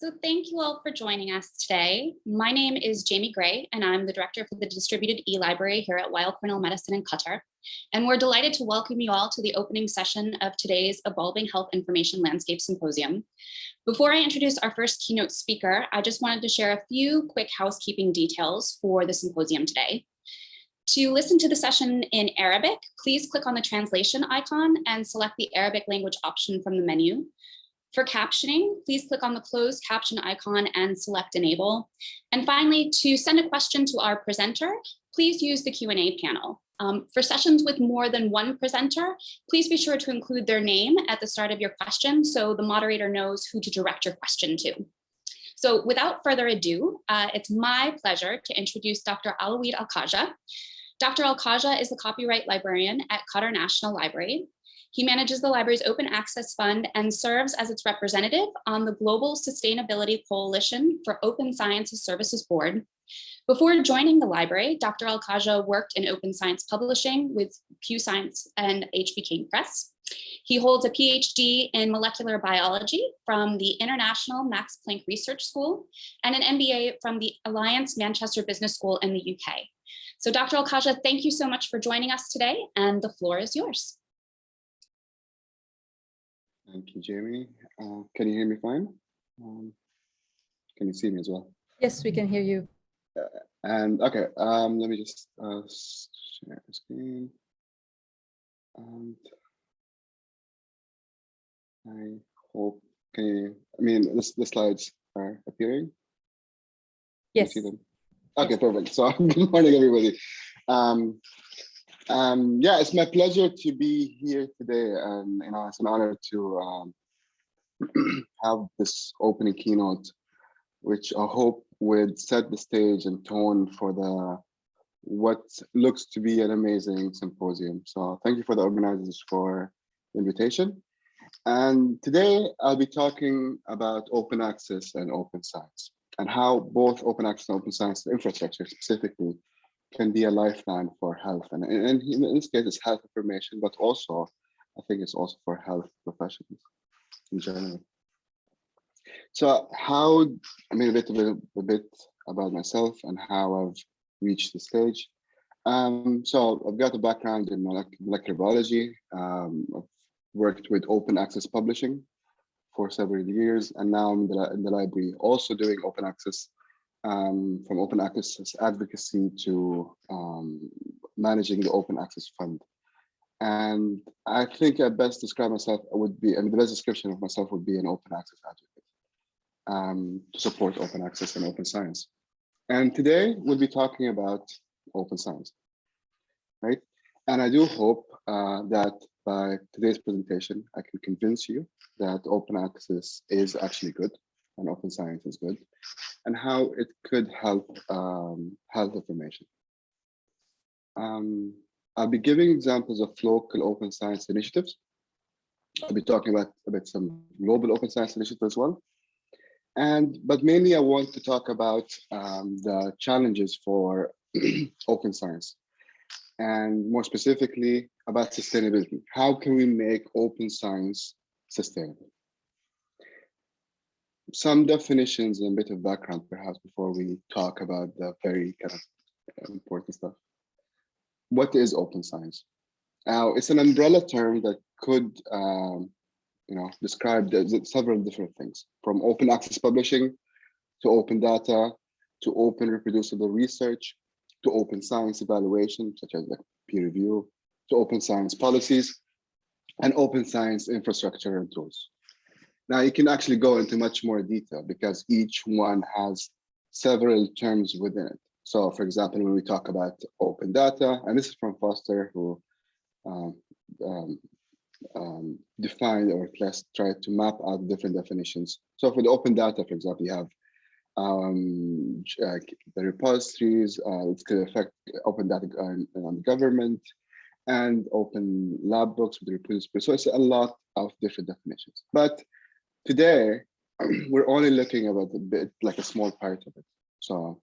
So thank you all for joining us today. My name is Jamie Gray, and I'm the director for the Distributed e-Library here at Weill Cornell Medicine in Qatar. And we're delighted to welcome you all to the opening session of today's Evolving Health Information Landscape Symposium. Before I introduce our first keynote speaker, I just wanted to share a few quick housekeeping details for the symposium today. To listen to the session in Arabic, please click on the translation icon and select the Arabic language option from the menu. For captioning, please click on the closed caption icon and select enable. And finally, to send a question to our presenter, please use the Q&A panel. Um, for sessions with more than one presenter, please be sure to include their name at the start of your question so the moderator knows who to direct your question to. So without further ado, uh, it's my pleasure to introduce Dr. Alawid Al-Khaja. Dr. Al-Khaja is the copyright librarian at Qatar National Library. He manages the library's open access fund and serves as its representative on the Global Sustainability Coalition for Open Sciences Services Board. Before joining the library, Dr. Al-Khaja worked in open science publishing with QScience and HBKU Press. He holds a PhD in molecular biology from the International Max Planck Research School and an MBA from the Alliance Manchester Business School in the UK. So Dr. Al-Khaja, thank you so much for joining us today and the floor is yours. Thank you, Jamie. Uh, can you hear me fine? Um, can you see me as well? Yes, we can hear you. Uh, and okay, um, let me just uh, share the screen. And I hope, can you, I mean, this, the slides are appearing? Yes. see them? Okay, perfect. So good morning, everybody. Um, um, yeah, it's my pleasure to be here today, and you know, it's an honor to um, have this opening keynote, which I hope would set the stage and tone for the what looks to be an amazing symposium. So thank you for the organizers for the invitation. And today I'll be talking about open access and open science and how both open access and open science infrastructure specifically can be a lifeline for health. And, and in this case, it's health information, but also I think it's also for health professionals in general. So how, I mean, a bit, a bit, a bit about myself and how I've reached the stage. Um, so I've got a background in molecular biology. Um, I've worked with open access publishing for several years, and now I'm in the, in the library also doing open access um, from open access advocacy to um, managing the open access fund. And I think I best describe myself would be, I mean, the best description of myself would be an open access advocate um, to support open access and open science. And today we'll be talking about open science, right? And I do hope uh, that by today's presentation, I can convince you that open access is actually good and open science is good, and how it could help um, health information. Um, I'll be giving examples of local open science initiatives. I'll be talking about, about some global open science initiatives as well. And, but mainly I want to talk about um, the challenges for open science and more specifically about sustainability. How can we make open science sustainable? Some definitions and a bit of background perhaps before we talk about the very kind of important stuff. What is open science? Now, it's an umbrella term that could, um, you know, describe several different things, from open access publishing to open data, to open reproducible research, to open science evaluation, such as like peer review, to open science policies, and open science infrastructure and tools. Now you can actually go into much more detail because each one has several terms within it. So for example, when we talk about open data, and this is from Foster who um, um, um, defined or least tried to map out different definitions. So for the open data, for example, you have um, uh, the repositories, uh, it's going to affect open data on, on government and open lab books with the repository. So it's a lot of different definitions. But Today, we're only looking about a bit, like a small part of it. So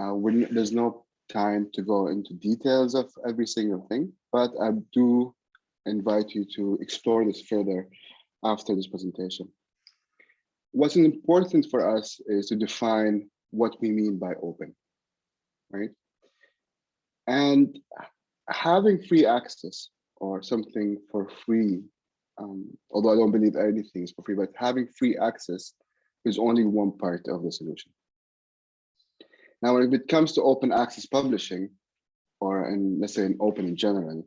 uh, there's no time to go into details of every single thing, but I do invite you to explore this further after this presentation. what's important for us is to define what we mean by open, right? And having free access or something for free, um, although I don't believe anything is for free, but having free access is only one part of the solution. Now, if it comes to open access publishing, or in, let's say in open in general,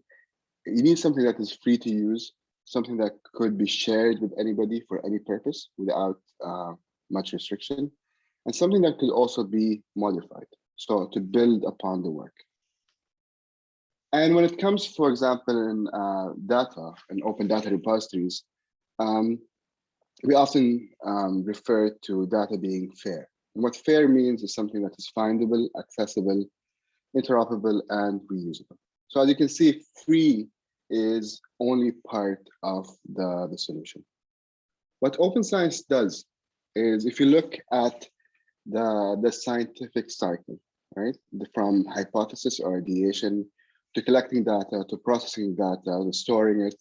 you need something that is free to use, something that could be shared with anybody for any purpose without uh, much restriction, and something that could also be modified. So to build upon the work. And when it comes, for example, in uh, data and open data repositories, um, we often um, refer to data being fair. And what fair means is something that is findable, accessible, interoperable, and reusable. So as you can see, free is only part of the, the solution. What open science does is if you look at the, the scientific cycle, right? From hypothesis or ideation to collecting data, to processing data, to storing it,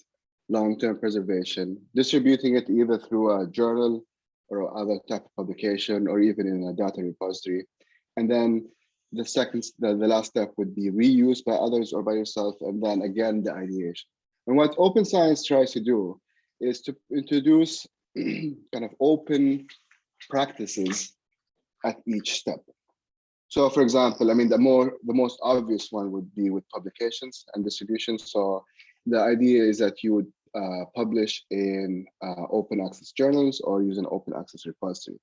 long-term preservation, distributing it either through a journal or other type of publication, or even in a data repository. And then the second, the, the last step would be reused by others or by yourself, and then again, the ideation. And what open science tries to do is to introduce kind of open practices at each step. So for example, I mean, the more the most obvious one would be with publications and distribution. So the idea is that you would uh, publish in uh, open access journals or use an open access repository.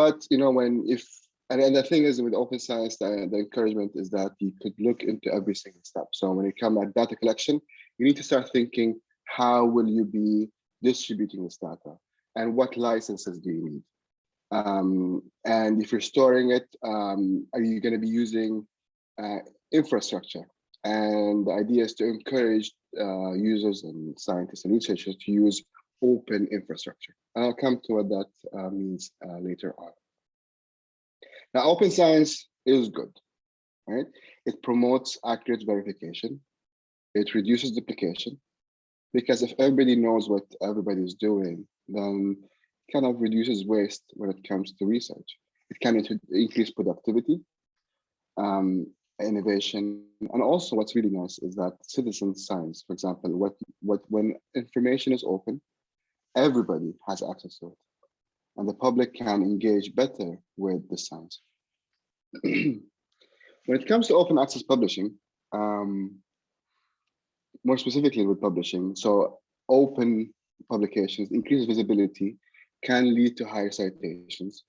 But you know, when if and, and the thing is with open science, the, the encouragement is that you could look into every single step. So when you come at data collection, you need to start thinking, how will you be distributing this data? And what licenses do you need? Um, and if you're storing it, um, are you going to be using uh, infrastructure? And the idea is to encourage uh, users and scientists and researchers to use open infrastructure. And I'll come to what that uh, means uh, later on. Now, open science is good, right? It promotes accurate verification. It reduces duplication because if everybody knows what everybody is doing, then kind of reduces waste when it comes to research. It can increase productivity, um, innovation, and also what's really nice is that citizen science, for example, what what when information is open, everybody has access to it, and the public can engage better with the science. when it comes to open access publishing, um, more specifically with publishing, so open publications increase visibility can lead to higher citations,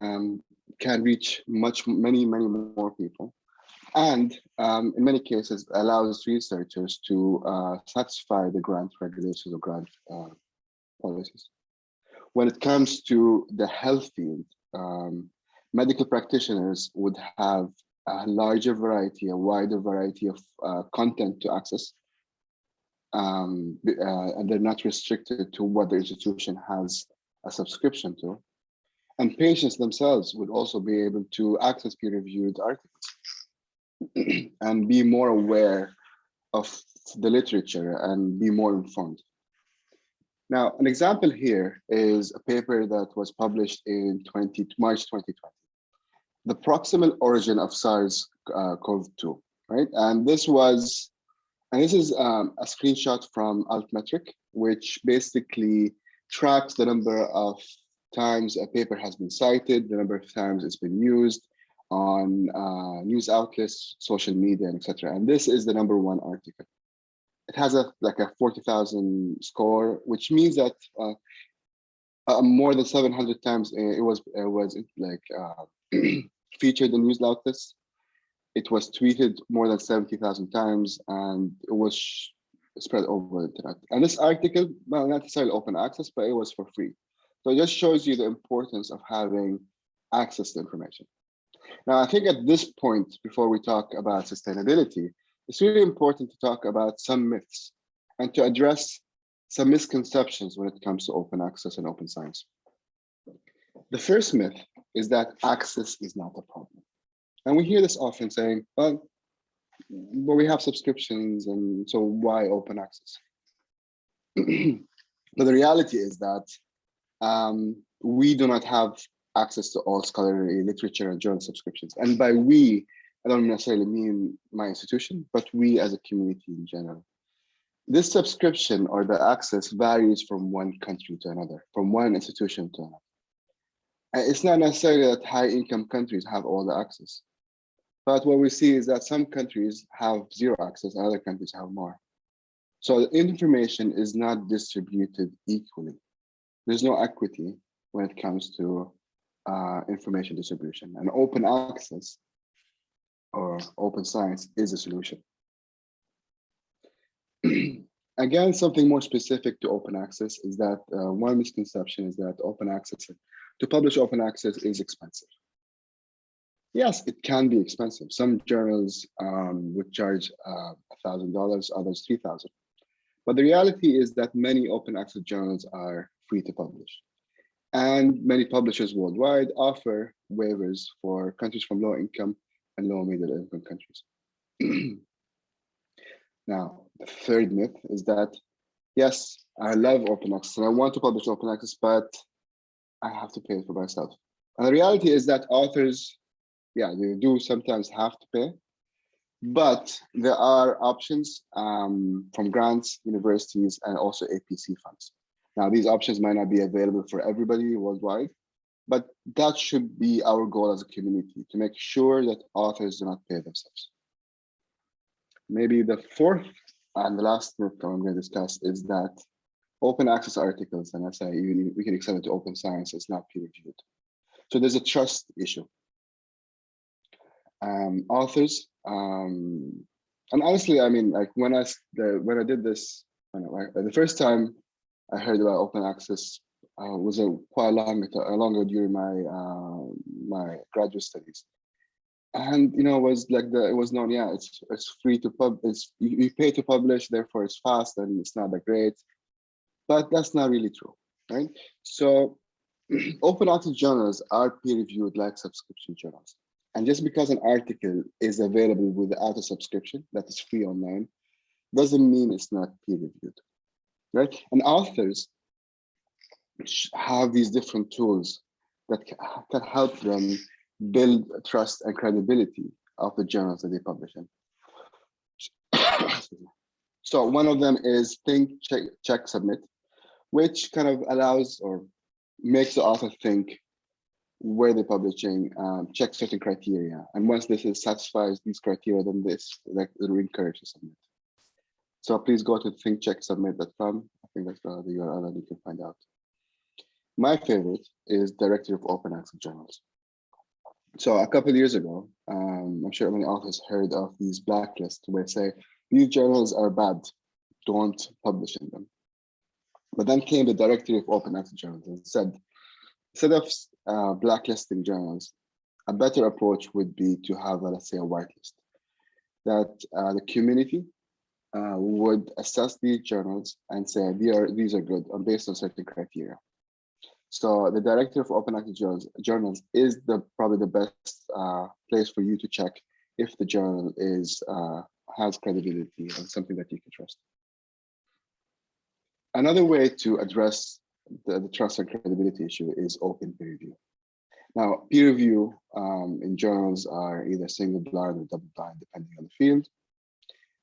um, can reach much, many, many more people, and um, in many cases allows researchers to uh, satisfy the grant regulations or grant uh, policies. When it comes to the health field, um, medical practitioners would have a larger variety, a wider variety of uh, content to access. Um, uh, and they're not restricted to what the institution has a subscription to. And patients themselves would also be able to access peer-reviewed articles and be more aware of the literature and be more informed. Now, an example here is a paper that was published in 20, March 2020 the proximal origin of SARS-CoV-2, uh, right? And this was, and this is um, a screenshot from Altmetric, which basically tracks the number of times a paper has been cited, the number of times it's been used on uh, news outlets, social media, etc. And this is the number one article. It has a like a 40,000 score, which means that uh, uh, more than 700 times it was it was like uh, featured in news outlets. It was tweeted more than 70,000 times and it was spread over the internet. And this article, well, not necessarily open access, but it was for free. So it just shows you the importance of having access to information. Now, I think at this point, before we talk about sustainability, it's really important to talk about some myths and to address some misconceptions when it comes to open access and open science. The first myth is that access is not a problem. And we hear this often saying, well, but we have subscriptions and so why open access? but the reality is that um, we do not have access to all scholarly literature and journal subscriptions. And by we, I don't necessarily mean my institution, but we as a community in general. This subscription or the access varies from one country to another, from one institution to another. And it's not necessarily that high income countries have all the access. But what we see is that some countries have zero access, other countries have more. So the information is not distributed equally. There's no equity when it comes to uh, information distribution and open access or open science is a solution. Again, something more specific to open access is that uh, one misconception is that open access, to publish open access is expensive. Yes, it can be expensive. Some journals um, would charge uh, $1,000, others 3000 But the reality is that many open access journals are free to publish. And many publishers worldwide offer waivers for countries from low income and low middle income countries. now, the third myth is that, yes, I love open access and I want to publish open access, but I have to pay it for myself. And the reality is that authors, yeah, they do sometimes have to pay, but there are options um, from grants, universities, and also APC funds. Now, these options might not be available for everybody worldwide, but that should be our goal as a community to make sure that authors do not pay themselves. Maybe the fourth and the last myth I'm going to discuss is that open access articles, and I say even we can extend it to open science, is not peer reviewed. So there's a trust issue. Um, authors, um, and honestly, I mean, like when I the, when I did this, I the first time I heard about open access uh, was a quite long, longer during my uh, my graduate studies, and you know it was like the it was known yeah it's it's free to pub it's you, you pay to publish therefore it's fast and it's not that great, but that's not really true, right? So open access journals are peer reviewed like subscription journals, and just because an article is available without a subscription that is free online doesn't mean it's not peer reviewed right? And authors have these different tools that can help them build trust and credibility of the journals that they publish in. so one of them is think, check, check, submit, which kind of allows or makes the author think where they're publishing, um, check certain criteria. And once this is satisfies these criteria, then this like it'll to submit. So please go to thinkchecksubmit.com. I think that's the URL that you can find out. My favorite is Directory of Open Access Journals. So a couple years ago, um, I'm sure many authors heard of these blacklists where say these journals are bad, don't publish in them. But then came the Directory of Open Access Journals and said, instead of uh, blacklisting journals, a better approach would be to have, let's say, a whitelist that uh, the community uh, would assess these journals and say these are these are good based on certain criteria. So the Directory of Open Access Journals, journals is the probably the best uh, place for you to check if the journal is uh, has credibility and something that you can trust. Another way to address the, the trust and credibility issue is open peer review. Now, peer review um, in journals are either single blind or double blind, depending on the field.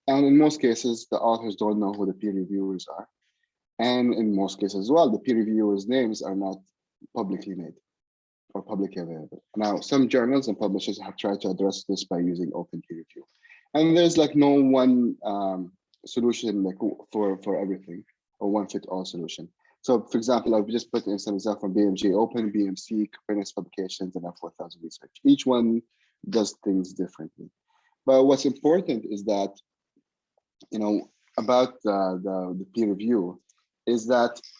And in most cases, the authors don't know who the peer reviewers are. And in most cases as well, the peer reviewers' names are not publicly made or publicly available. Now, some journals and publishers have tried to address this by using open peer review. And there's like no one um, solution like for, for everything or one fit all solution. So for example, I've just put in some example from BMJ Open, BMC, Copernicus Publications, and F4000 Research. Each one does things differently. But what's important is that you know, about the, the, the peer review is that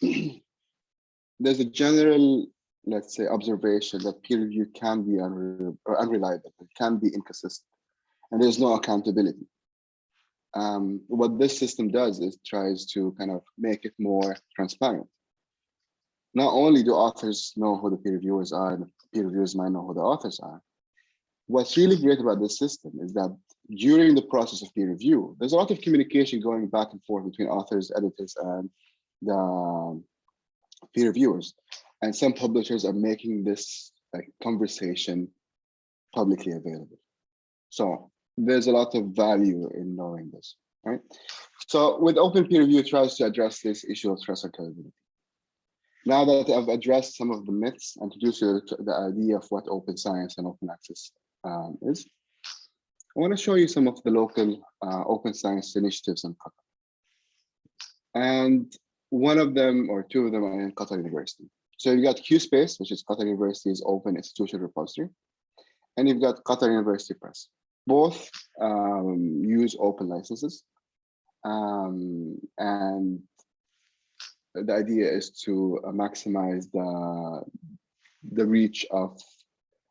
there's a general, let's say, observation that peer review can be unre unreliable, it can be inconsistent, and there's no accountability. Um, what this system does is tries to kind of make it more transparent. Not only do authors know who the peer reviewers are, and the peer reviewers might know who the authors are. What's really great about this system is that during the process of peer review, there's a lot of communication going back and forth between authors, editors, and the peer reviewers. And some publishers are making this like conversation publicly available. So there's a lot of value in knowing this, right? So with open peer review, it tries to address this issue of trust and credibility. Now that I've addressed some of the myths, and introduced you to the idea of what open science and open access um, is, I want to show you some of the local uh, open science initiatives in Qatar. And one of them or two of them are in Qatar University. So you've got QSpace, which is Qatar University's open institutional repository. And you've got Qatar University Press. Both um, use open licenses. Um, and the idea is to uh, maximize the, the reach of,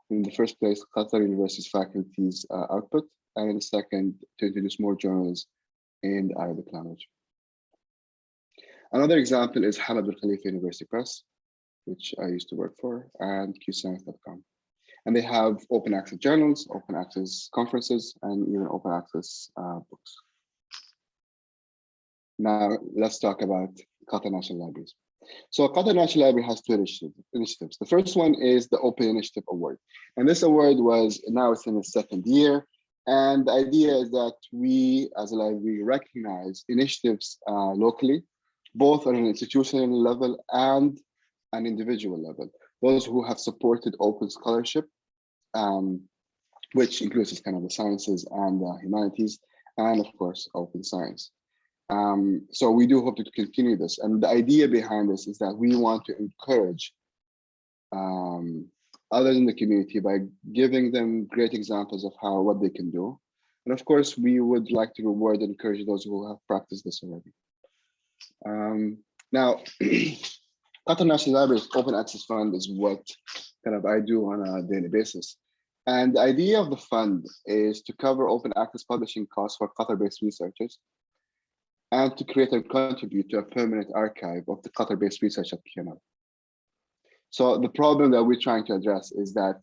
in the first place, Qatar University's faculty's uh, output, and in the second, to introduce more journals in the Arabic language. Another example is Hamad bin Khalifa University Press, which I used to work for, and qscience.com. And they have open access journals, open access conferences, and even open access uh, books. Now, let's talk about Qatar National Libraries. So Qatar National Library has two initiatives. The first one is the Open Initiative Award. And this award was, now it's in its second year. And the idea is that we, as a library, recognize initiatives uh, locally, both on an institutional level and an individual level. Those who have supported open scholarship, um, which includes kind of the sciences and the humanities, and of course, open science. Um, so we do hope to continue this. And the idea behind this is that we want to encourage um, others in the community by giving them great examples of how what they can do. And of course, we would like to reward and encourage those who have practiced this already. Um, now, Qatar National Library's Open Access Fund is what kind of I do on a daily basis. And the idea of the fund is to cover open access publishing costs for Qatar-based researchers and to create and contribute to a permanent archive of the Qatar-based research at QNL. So the problem that we're trying to address is that,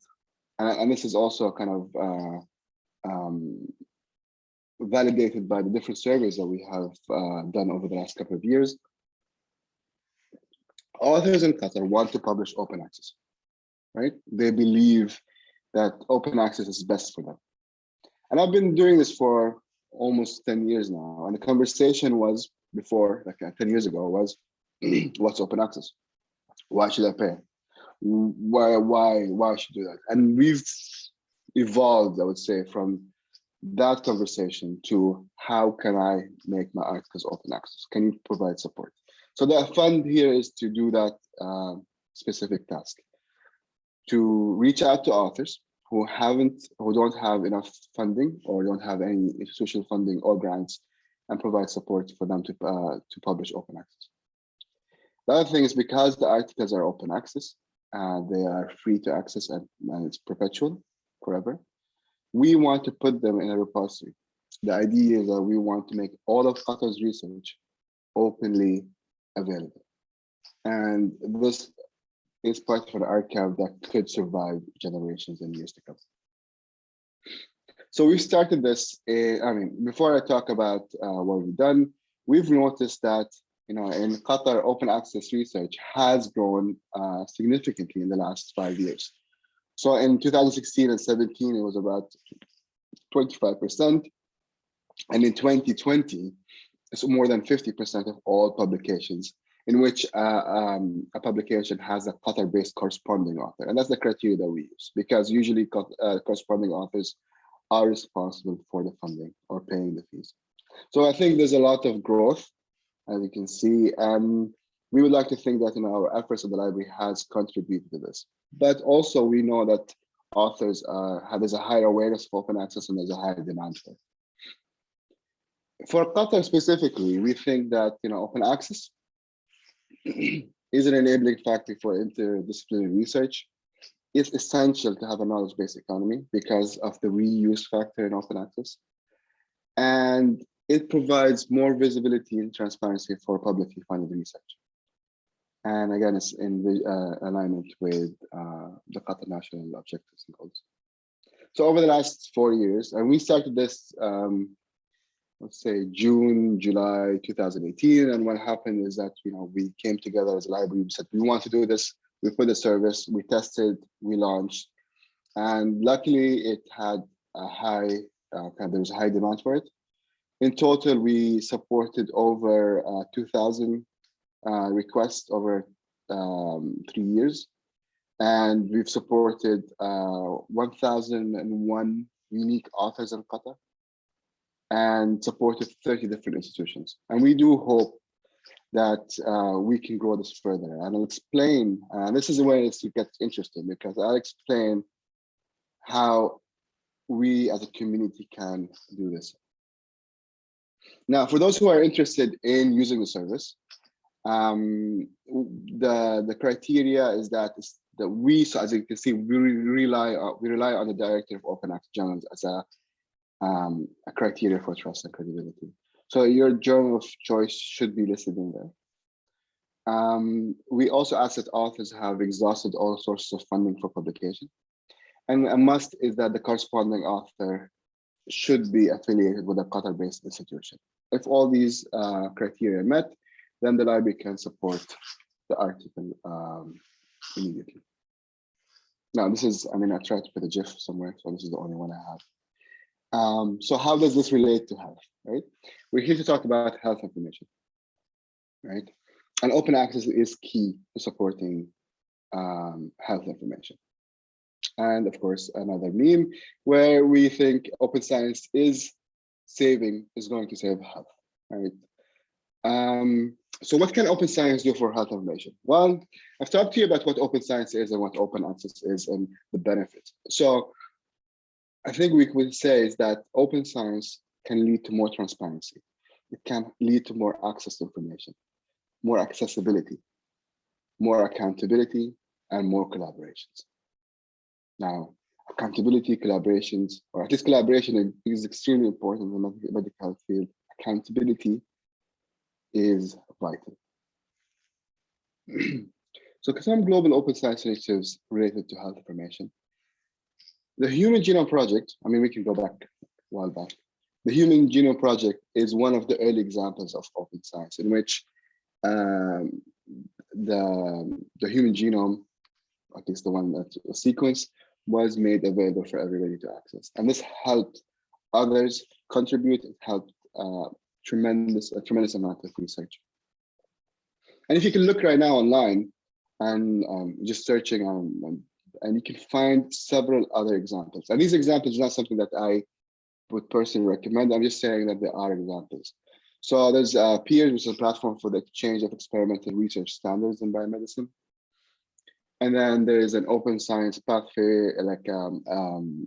and, and this is also kind of uh, um, validated by the different surveys that we have uh, done over the last couple of years. Authors in Qatar want to publish open access, right? They believe that open access is best for them. And I've been doing this for almost 10 years now. And the conversation was before, like uh, 10 years ago, was what's open access? Why should I pay? Why, why, why should I do that? And we've evolved, I would say, from that conversation to how can I make my articles open access? Can you provide support? So the fund here is to do that uh, specific task, to reach out to authors who haven't, who don't have enough funding or don't have any institutional funding or grants and provide support for them to, uh, to publish open access. The other thing is because the articles are open access, uh, they are free to access and, and it's perpetual forever. We want to put them in a repository. The idea is that we want to make all of Qatar's research openly available. And this is part of an archive that could survive generations and years to come. So we started this, uh, I mean, before I talk about uh, what we've done, we've noticed that, you know, in Qatar, open access research has grown uh, significantly in the last five years. So in 2016 and 17, it was about 25%. And in 2020, it's more than 50% of all publications in which uh, um, a publication has a Qatar-based corresponding author. And that's the criteria that we use because usually uh, corresponding authors are responsible for the funding or paying the fees. So I think there's a lot of growth, as you can see, and we would like to think that you know, our efforts of the library has contributed to this. But also we know that authors uh, have, there's a higher awareness of open access and there's a higher demand for it. For Qatar specifically, we think that you know open access is an enabling factor for interdisciplinary research. It's essential to have a knowledge-based economy because of the reuse factor in open access. And it provides more visibility and transparency for publicly funded research. And again, it's in uh, alignment with uh, the Qatar national objectives and goals. So over the last four years, and we started this um, let's say June, July 2018. And what happened is that, you know, we came together as a library, we said, we want to do this we put the service, we tested, we launched, and luckily it had a high, uh, there was a high demand for it. In total, we supported over uh, 2,000 uh, requests over um, three years. And we've supported uh, 1,001 unique authors in Qatar and supported 30 different institutions. And we do hope that uh, we can grow this further. And I'll explain, uh, this is where it gets interesting because I'll explain how we as a community can do this. Now, for those who are interested in using the service, um, the, the criteria is that, that we, so as you can see, we rely on, we rely on the Directory of Open Access Journals as a, um, a criteria for trust and credibility. So your journal of choice should be listed in there. Um, we also ask that authors have exhausted all sources of funding for publication. And a must is that the corresponding author should be affiliated with a Qatar-based institution. If all these uh, criteria are met, then the library can support the article um, immediately. Now, this is, I mean, I tried to put a GIF somewhere, so this is the only one I have. Um, so how does this relate to health, right? We're here to talk about health information, right? And open access is key to supporting um, health information. And of course, another meme where we think open science is saving, is going to save health, right? Um, so what can open science do for health information? Well, I've talked to you about what open science is and what open access is and the benefits. So I think we could say is that open science can lead to more transparency. It can lead to more access to information, more accessibility, more accountability, and more collaborations. Now, accountability, collaborations, or at least collaboration is extremely important in the medical field. Accountability is vital. so some global open science initiatives related to health information. The Human Genome Project, I mean, we can go back a while back. The Human Genome Project is one of the early examples of open science in which um, the, the human genome, at least the one that was sequenced, was made available for everybody to access. And this helped others contribute, it helped uh, tremendous, a tremendous amount of research. And if you can look right now online and um, just searching on, and you can find several other examples. And these examples are not something that I would personally recommend. I'm just saying that there are examples. So there's uh, PEERS, which is a platform for the exchange of experimental research standards in biomedicine. And then there is an open science pathway like um, um,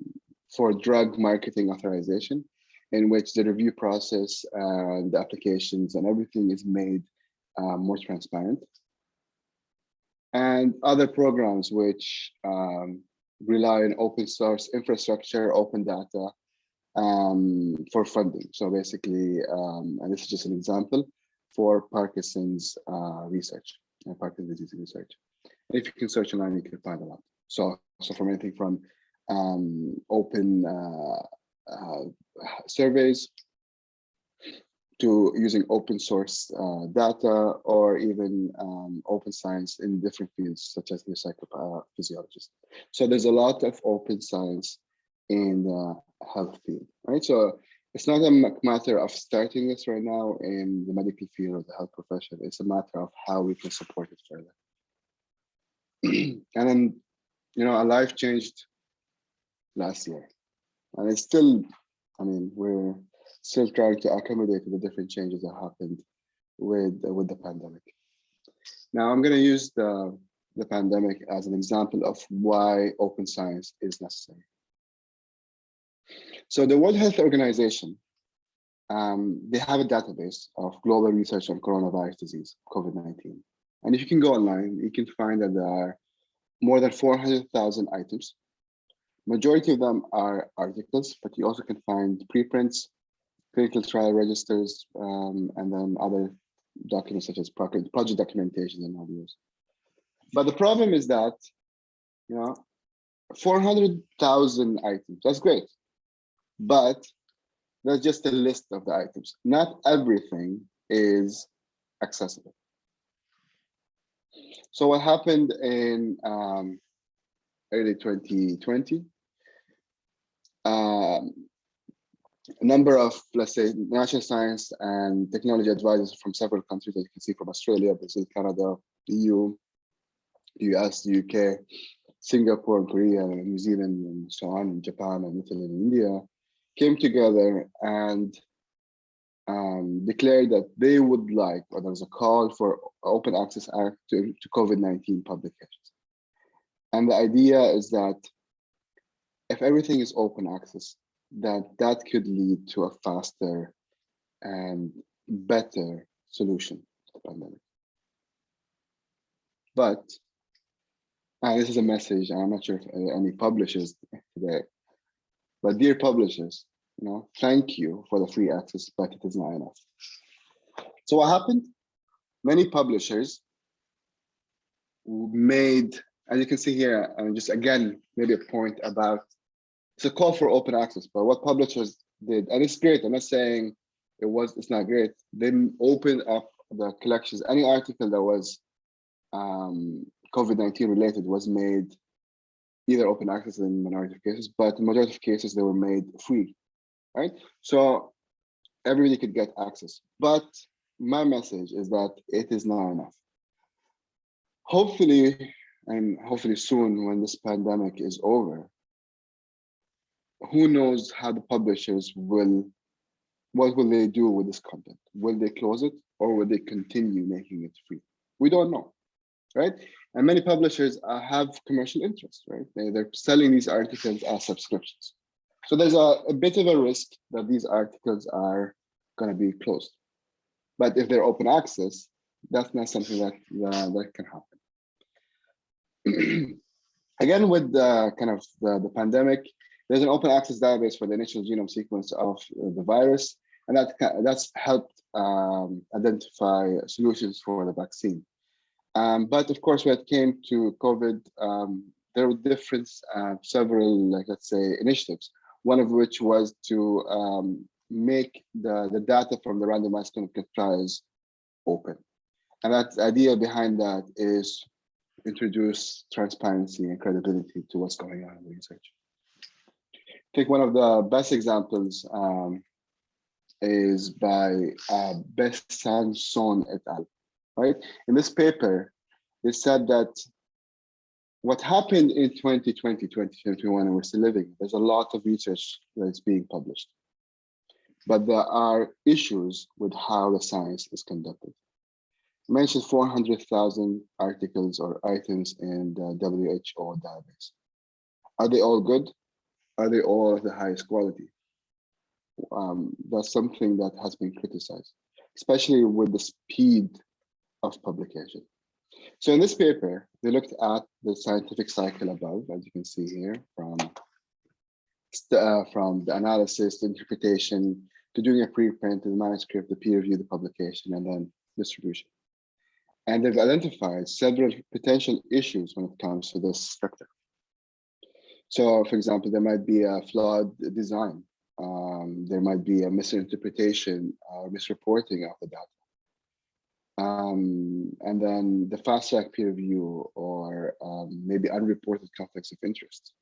for drug marketing authorization, in which the review process and the applications and everything is made uh, more transparent. And other programs which um, rely on open source infrastructure, open data um, for funding. So basically, um, and this is just an example for Parkinson's uh, research and Parkinson's disease research. And If you can search online, you can find a lot. So, so from anything from um, open uh, uh, surveys to using open source uh, data or even um, open science in different fields such as the. So there's a lot of open science in the health field, right? So it's not a matter of starting this right now in the medical field or the health profession. It's a matter of how we can support it further. and then, you know, our life changed last year. And it's still, I mean, we're still trying to accommodate the different changes that happened with, with the pandemic. Now I'm going to use the, the pandemic as an example of why open science is necessary. So the World Health Organization, um, they have a database of global research on coronavirus disease, COVID-19. And if you can go online, you can find that there are more than 400,000 items. Majority of them are articles, but you also can find preprints, clinical trial registers, um, and then other documents such as project documentation and others. But the problem is that, you know, 400,000 items, that's great. But that's just a list of the items. Not everything is accessible. So what happened in um, early 2020? Um, a number of, let's say, national science and technology advisors from several countries, as you can see from Australia, Brazil, Canada, EU, US, UK, Singapore, Korea, New Zealand, and so on, and Japan, and Italy, and India, came together and um, declared that they would like, or there was a call for Open Access Act to, to COVID-19 publications. And the idea is that if everything is open access, that that could lead to a faster and better solution to the pandemic. But, and this is a message, I'm not sure if uh, any publishers today, but dear publishers, you know, thank you for the free access, but it is not enough. So what happened? Many publishers made, as you can see here, and just again, maybe a point about, it's a call for open access, but what publishers did, and it's great, I'm not saying it was, it's not great. They opened up the collections, any article that was um, COVID-19 related was made either open access in minority of cases, but in majority of cases, they were made free right? So everybody could get access. But my message is that it is not enough. Hopefully, and hopefully soon when this pandemic is over, who knows how the publishers will, what will they do with this content? Will they close it or will they continue making it free? We don't know, right? And many publishers uh, have commercial interest, right? They, they're selling these articles as subscriptions. So there's a, a bit of a risk that these articles are going to be closed. But if they're open access, that's not something that, uh, that can happen. Again, with the kind of the, the pandemic, there's an open access database for the initial genome sequence of the virus, and that that's helped um, identify solutions for the vaccine. Um, but of course, when it came to COVID, um, there were different, uh, several, like let's say, initiatives one of which was to um, make the, the data from the randomized clinical trials open. And that idea behind that is introduce transparency and credibility to what's going on in the research. I think one of the best examples um, is by uh, Besançon et al. Right? In this paper, they said that what happened in 2020, 2021, and we're still living, there's a lot of research that's being published. But there are issues with how the science is conducted. I mentioned 400,000 articles or items in the WHO database. Are they all good? Are they all of the highest quality? Um, that's something that has been criticized, especially with the speed of publication. So in this paper, they looked at the scientific cycle above, as you can see here, from, uh, from the analysis, the interpretation, to doing a preprint, to the manuscript, the peer review, the publication, and then distribution. And they've identified several potential issues when it comes to this structure. So, for example, there might be a flawed design. Um, there might be a misinterpretation or misreporting of the data um, and then the fast track peer review or um, maybe unreported conflicts of interest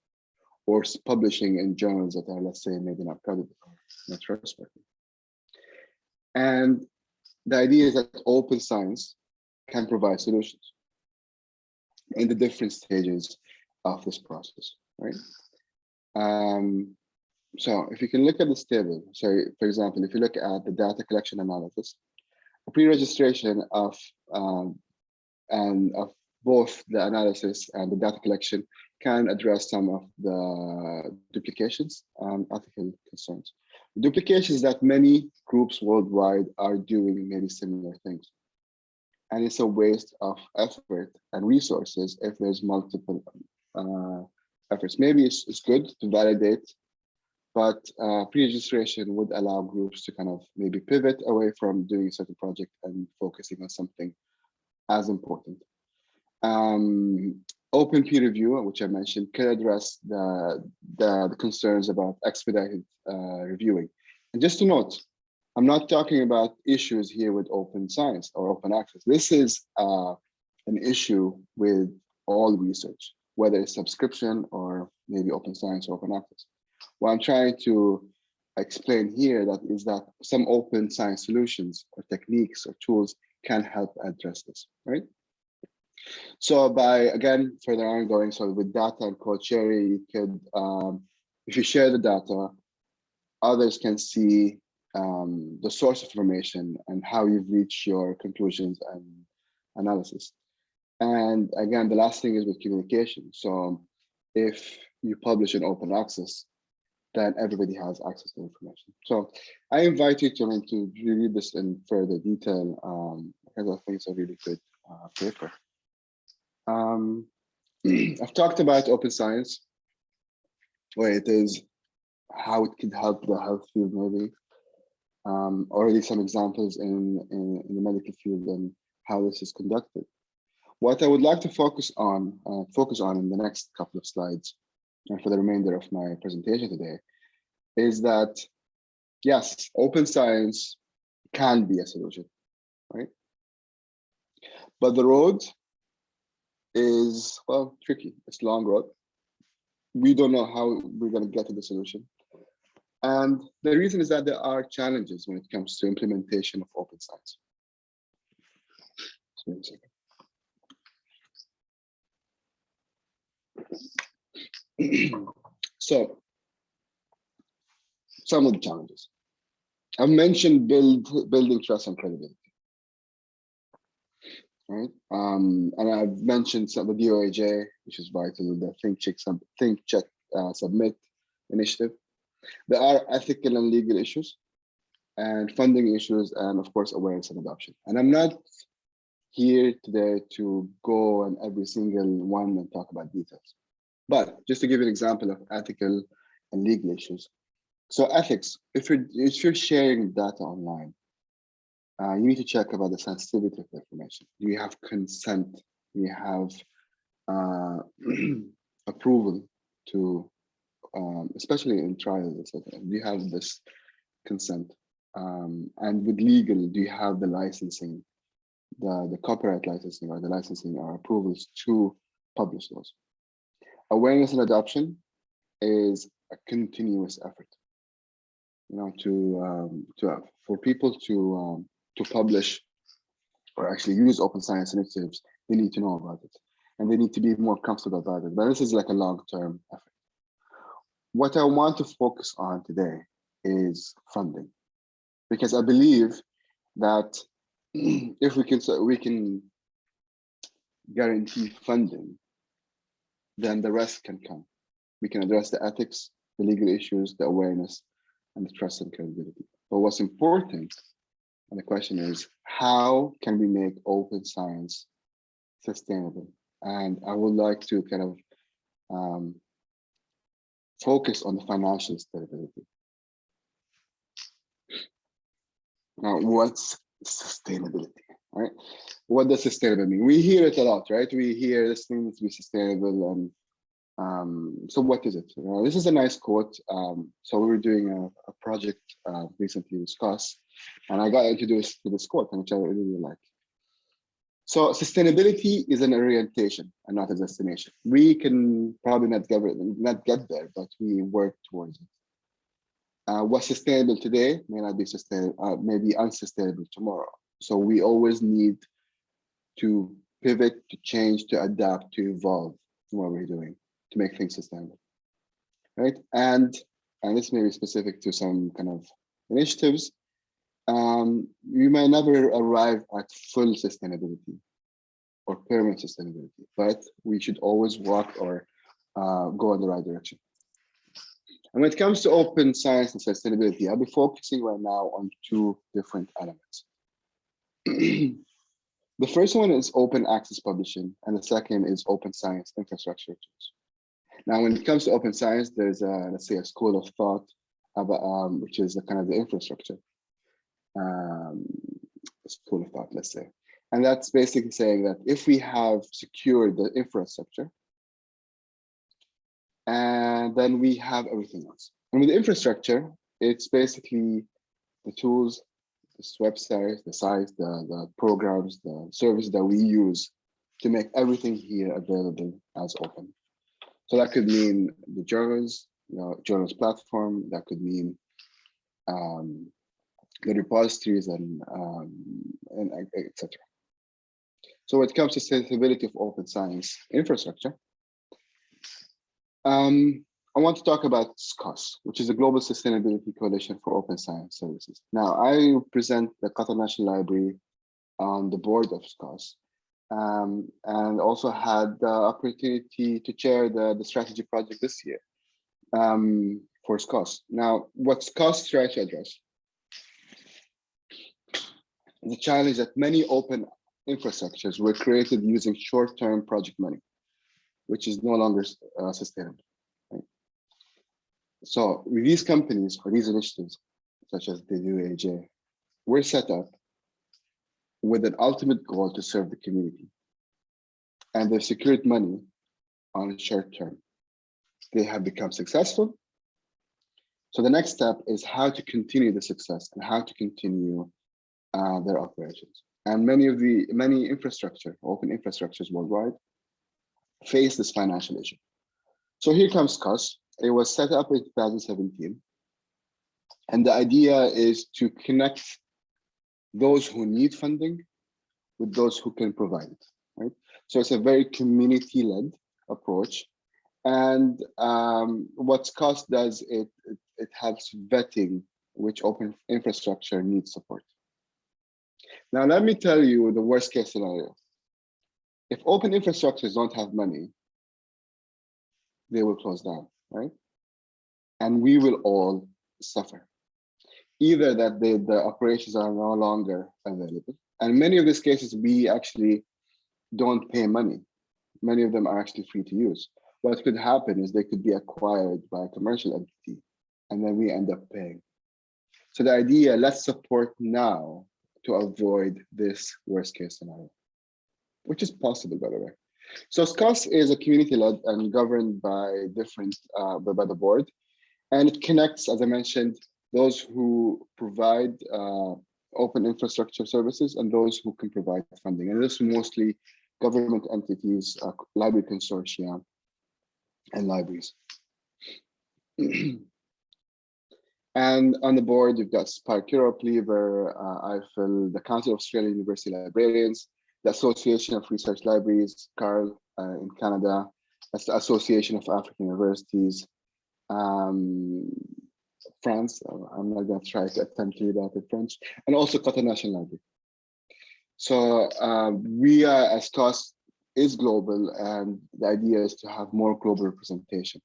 or publishing in journals that are, let's say, maybe not credible not trustworthy. And the idea is that open science can provide solutions in the different stages of this process, right? Um, so if you can look at this table, so for example, if you look at the data collection analysis, a pre-registration of um, and of both the analysis and the data collection can address some of the duplications and ethical concerns. Duplications that many groups worldwide are doing many similar things. And it's a waste of effort and resources if there's multiple uh, efforts. Maybe it's, it's good to validate but uh, pre-registration would allow groups to kind of maybe pivot away from doing a certain project and focusing on something as important. Um, open peer review, which I mentioned, could address the, the, the concerns about expedited uh, reviewing. And just to note, I'm not talking about issues here with open science or open access. This is uh, an issue with all research, whether it's subscription or maybe open science or open access. What I'm trying to explain here that is that some open science solutions or techniques or tools can help address this, right? So by, again, further on going, so with data and code sharing, you could, um, if you share the data, others can see um, the source of information and how you've reached your conclusions and analysis. And again, the last thing is with communication. So if you publish in open access, then everybody has access to information. So I invite you to, to read this in further detail um, because I think it's a really good uh, paper. Um, I've talked about open science, where it is, how it can help the health field maybe. Um, already some examples in, in, in the medical field and how this is conducted. What I would like to focus on, uh, focus on in the next couple of slides, and for the remainder of my presentation today, is that yes, open science can be a solution, right? But the road is, well, tricky. It's long road. We don't know how we're going to get to the solution. And the reason is that there are challenges when it comes to implementation of open science. Just one second. So, some of the challenges. I've mentioned build, building trust and credibility. Right, um, and I've mentioned some of the DOAJ, which is vital, the Think Check, Think Check uh, Submit initiative. There are ethical and legal issues, and funding issues, and of course awareness and adoption. And I'm not here today to go on every single one and talk about details. But just to give an example of ethical and legal issues. So ethics, if you're if you're sharing data online, uh, you need to check about the sensitivity of the information. Do you have consent? Do you have uh, approval to, um, especially in trials, etc. Do you have this consent? Um, and with legal, do you have the licensing, the, the copyright licensing or the licensing or approvals to publish those? Awareness and adoption is a continuous effort. You know, to um, to uh, for people to um, to publish or actually use open science initiatives, they need to know about it and they need to be more comfortable about it. But this is like a long-term effort. What I want to focus on today is funding, because I believe that if we can, so we can guarantee funding, then the rest can come. We can address the ethics, the legal issues, the awareness, and the trust and credibility. But what's important and the question is, how can we make open science sustainable? And I would like to kind of um, focus on the financial stability. Now, what's sustainability, right? What does sustainable mean? We hear it a lot, right? We hear this needs to be sustainable and um, so what is it? You know, this is a nice quote. Um, so we were doing a, a project uh, recently with and I got introduced to this quote, which I really like. So sustainability is an orientation and not a destination. We can probably not get, not get there, but we work towards it. Uh, what's sustainable today may not be sustainable, uh, may be unsustainable tomorrow. So we always need to pivot, to change, to adapt, to evolve what we're doing to make things sustainable, right? And and this may be specific to some kind of initiatives. Um, you may never arrive at full sustainability or permanent sustainability, but we should always walk or uh, go in the right direction. And when it comes to open science and sustainability, I'll be focusing right now on two different elements. the first one is open access publishing, and the second is open science infrastructure tools. Now, when it comes to open science, there's a, let's say a school of thought about, um, which is a kind of the infrastructure um, school of thought, let's say. And that's basically saying that if we have secured the infrastructure, and then we have everything else. And with infrastructure, it's basically the tools, the website, the sites, the, the programs, the services that we use to make everything here available as open. So that could mean the journals, you know, journals platform, that could mean um, the repositories and, um, and etc. So when it comes to sustainability of open science infrastructure, um, I want to talk about SCOSS, which is a Global Sustainability Coalition for Open Science Services. Now, I present the Qatar National Library on the board of SCOSS um, and also had the opportunity to chair the, the strategy project this year um, for SCOSS. Now, what SCOSS tries to address the challenge that many open infrastructures were created using short-term project money, which is no longer uh, sustainable. So these companies or these initiatives, such as the DOAJ, were set up with an ultimate goal to serve the community. And they've secured money on a short term. They have become successful. So the next step is how to continue the success and how to continue uh, their operations. And many of the many infrastructure, open infrastructures worldwide, face this financial issue. So here comes SCOSS. It was set up in 2017. And the idea is to connect those who need funding with those who can provide it, right? So it's a very community-led approach. And um, what SCOSS does, it, it, it helps vetting which open infrastructure needs support. Now, let me tell you the worst case scenario. If open infrastructures don't have money, they will close down, right? And we will all suffer. Either that the, the operations are no longer available. And many of these cases, we actually don't pay money. Many of them are actually free to use. What could happen is they could be acquired by a commercial entity, and then we end up paying. So the idea, let's support now to avoid this worst case scenario, which is possible, by the way. So SCOSS is a community-led and governed by different, uh, by the board, and it connects, as I mentioned, those who provide uh, open infrastructure services and those who can provide funding. And this is mostly government entities, uh, library consortia, and libraries. and on the board, you've got SPARC Europe, LIBER, uh, IFL, the Council of Australian University Librarians, the Association of Research Libraries, CARL uh, in Canada, the Association of African Universities, um, France, I'm not going to try to attempt to read that in French, and also Qatar National Library. So uh, we are, as SCOSS is global, and the idea is to have more global representation.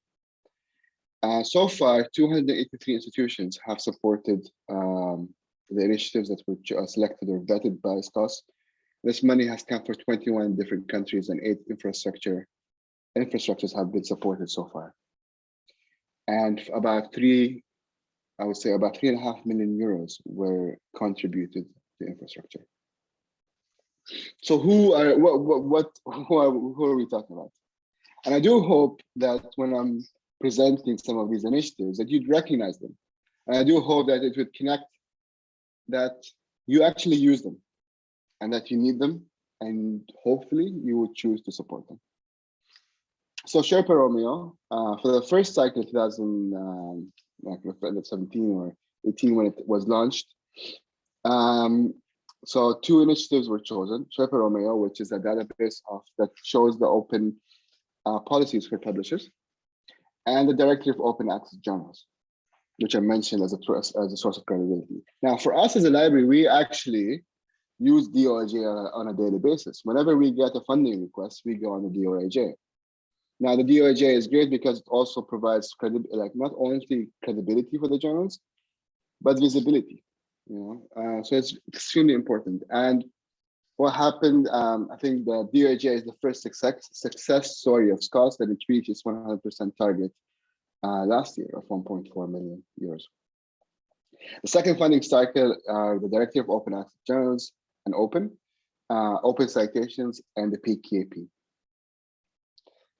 Uh, so far, 283 institutions have supported um, the initiatives that were selected or vetted by SCOSS. This money has come for 21 different countries and eight infrastructure infrastructures have been supported so far. And about three, I would say about three and a half million euros were contributed to infrastructure. So who are what what, what who are who are we talking about? And I do hope that when I'm presenting some of these initiatives that you'd recognize them. And I do hope that it would connect that you actually use them and that you need them and hopefully you would choose to support them. So Sherpa Romeo, uh, for the first cycle 2017 um, or 18 when it was launched, um, so two initiatives were chosen, Sherpa Romeo, which is a database of that shows the open uh, policies for publishers, and the Directory of Open Access Journals, which I mentioned as a, as a source of credibility. Now, for us as a library, we actually use DOAJ on a, daily basis. Whenever we get a funding request, we go on the DOAJ. Now, the DOAJ is great because it also provides credibility, like not only credibility for the journals, but visibility. You know, uh, so it's extremely important. And what happened, um, I think the DOAJ is the first success, success story of SCOSS that it reached its 100% target uh, last year of 1.4 million euros. The second funding cycle are the Directory of Open Access Journals and Open, uh, Open Citations, and the PKP.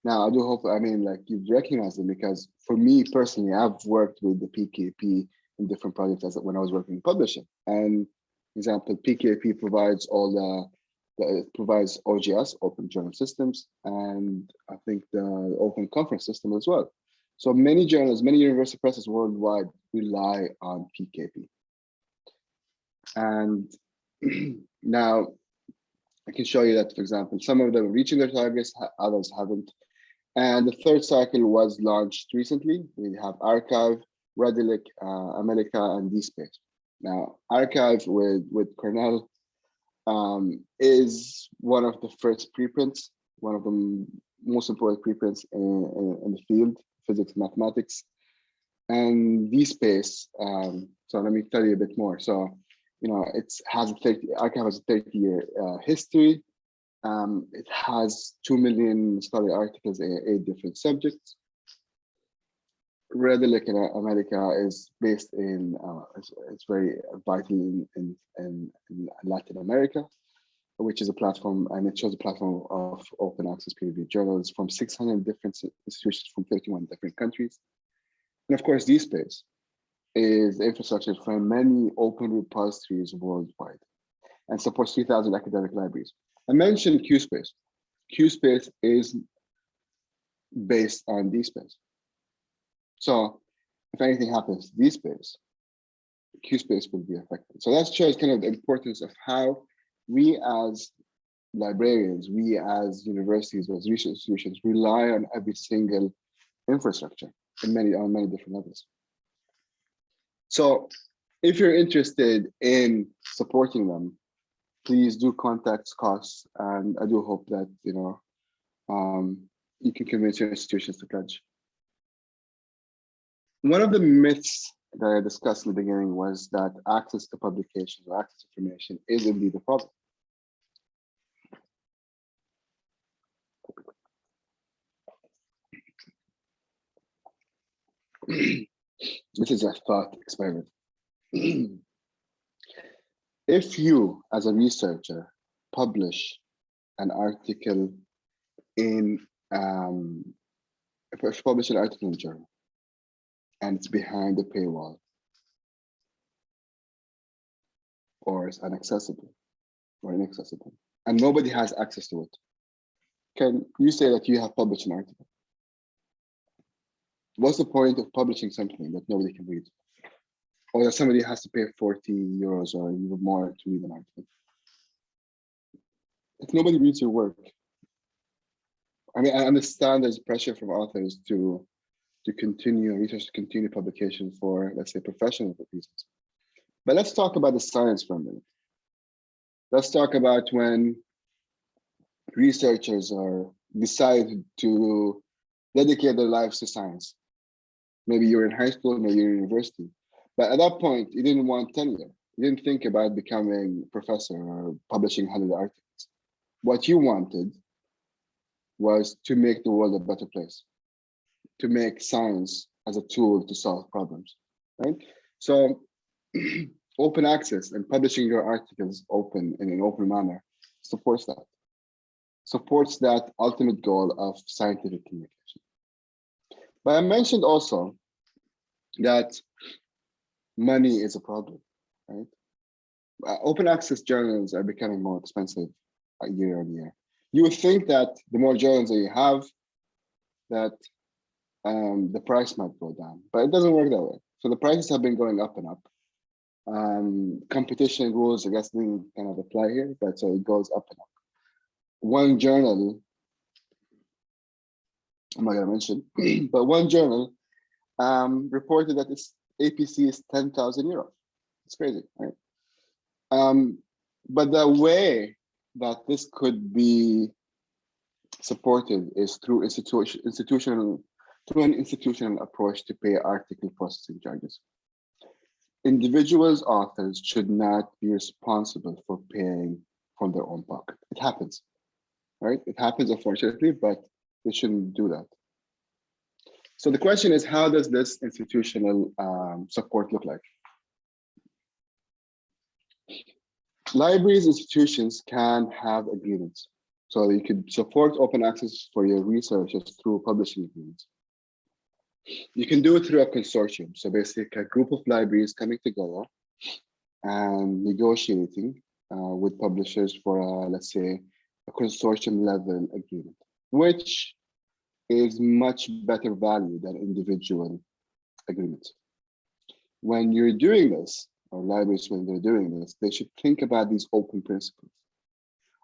Now, I do hope, I mean, like you recognize them because for me personally, I've worked with the PKP in different projects as when I was working in publishing. And example, PKP provides all the it provides OJS, Open Journal Systems, and I think the Open Conference System as well. So many journals, many university presses worldwide rely on PKP. And now I can show you that, for example, some of them reaching their targets, others haven't. And the third cycle was launched recently. We have arXiv, Redalyc, uh, AmeliCA, and DSpace. Now, arXiv with, with Cornell um, is one of the first preprints, one of the most important preprints in, in, in the field, physics, mathematics. And DSpace, um, so let me tell you a bit more. So, you know, it has a 30, arXiv has a 30 year uh, history. Um, it has 2 million scholarly articles in eight different subjects. Redalyc in AmeliCA is based in, uh, it's, it's, very vital in, in, in, in, Latin America, which is a platform, and it shows a platform of open access peer reviewed journals from 600 different institutions from 31 different countries. And of course, DSpace is infrastructure for many open repositories worldwide and supports 3,000 academic libraries. I mentioned QSpace. QSpace is based on DSpace. So if anything happens to DSpace, QSpace will be affected. So that shows kind of the importance of how we as librarians, we as universities, as research institutions rely on every single infrastructure in many on many different levels. So if you're interested in supporting them, please do contact SCOSS. And I do hope that, you know, um, you can convince your institutions to pledge. One of the myths that I discussed in the beginning was that access to publications or access to information is indeed a problem. this is a thought experiment. if you, as a researcher, publish an article in, um, if you publish an article in a journal, and it's behind the paywall, or it's inaccessible, or inaccessible, and nobody has access to it, can you say that you have published an article? What's the point of publishing something that nobody can read? or that somebody has to pay 40 euros or even more to read an article. If nobody reads your work, I mean, I understand there's pressure from authors to to continue research, to continue publication for, let's say, professional reasons. But let's talk about the science for a minute. Let's talk about when researchers are decide to dedicate their lives to science. Maybe you're in high school, maybe you're in university but at that point, you didn't want tenure. You didn't think about becoming a professor or publishing 100 articles. What you wanted was to make the world a better place, to make science as a tool to solve problems, right? So open access and publishing your articles open in an open manner supports that, supports that ultimate goal of scientific communication. But I mentioned also that money is a problem, right? Uh, open access journals are becoming more expensive uh, year on year. You would think that the more journals that you have, that um, the price might go down, but it doesn't work that way. So the prices have been going up and up. Um, competition rules, I guess, didn't kind of apply here, but so it goes up and up. One journal, I'm not gonna mention, but one journal um, reported that it's APC is 10,000 euros. It's crazy, right? Um, but the way that this could be supported is through institution, institutional, through an institutional approach to pay article processing charges. Individuals, authors should not be responsible for paying from their own pocket. It happens, right? It happens, unfortunately, but they shouldn't do that. So the question is, how does this institutional um, support look like? Libraries, institutions can have agreements. So you could support open access for your researchers through publishing agreements. You can do it through a consortium. So basically a group of libraries coming together and negotiating uh, with publishers for, a, let's say, a consortium level agreement, which is much better value than individual agreements. When you're doing this, or libraries when they're doing this, they should think about these open principles.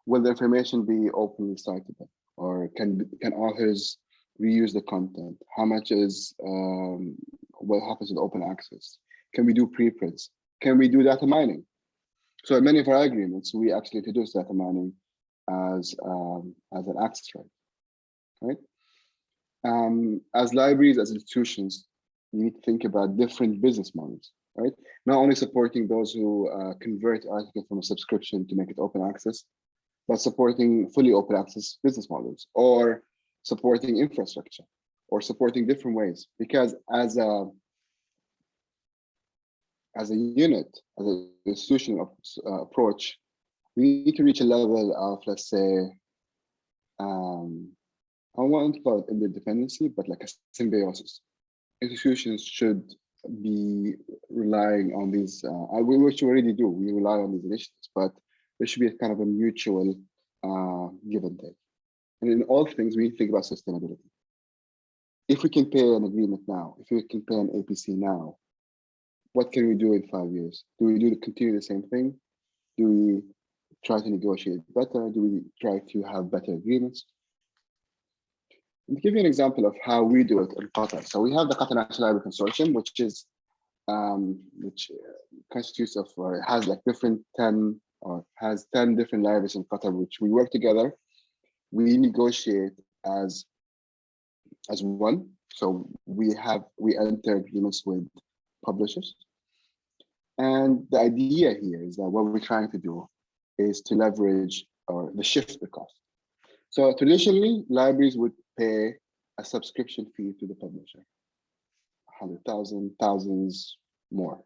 Will the information be openly citable, or can can authors reuse the content? How much is um, what happens with open access? Can we do preprints? Can we do data mining? So in many of our agreements, we actually introduce data mining as um, as an access right, right? Um, as libraries, as institutions, we need to think about different business models, right? Not only supporting those who uh, convert articles from a subscription to make it open access, but supporting fully open access business models or supporting infrastructure or supporting different ways. Because as a as a unit, as an institutional uh, approach, we need to reach a level of, let's say, um, I want to call it interdependency, but like a symbiosis. Institutions should be relying on these, uh, which we already do, we rely on these initiatives, but there should be a kind of a mutual uh, give and take. And in all things, we think about sustainability. If we can pay an agreement now, if we can pay an APC now, what can we do in five years? Do we do continue the same thing? Do we try to negotiate better? Do we try to have better agreements? To give you an example of how we do it in Qatar. So we have the Qatar National Library Consortium, which is um, which constitutes of or has like different 10 or has 10 different libraries in Qatar, which we work together. We negotiate as as one. So we have we enter agreements with publishers. And the idea here is that what we're trying to do is to leverage or the shift the cost. So traditionally, libraries would pay a subscription fee to the publisher, 100,000, thousands more.